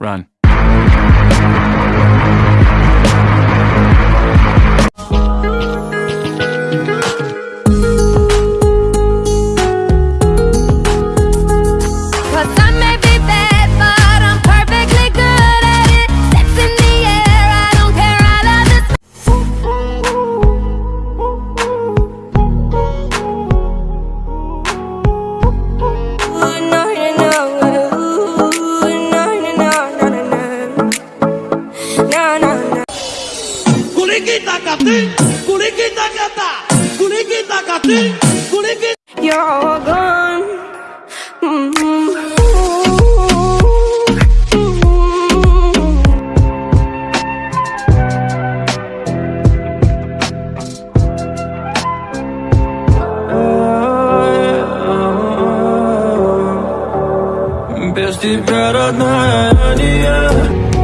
Run. Kulikita kati, kulikita kata, kulikita kati, kulikita. You're all gone. Mm-hmm. Без тебя, родная, я не я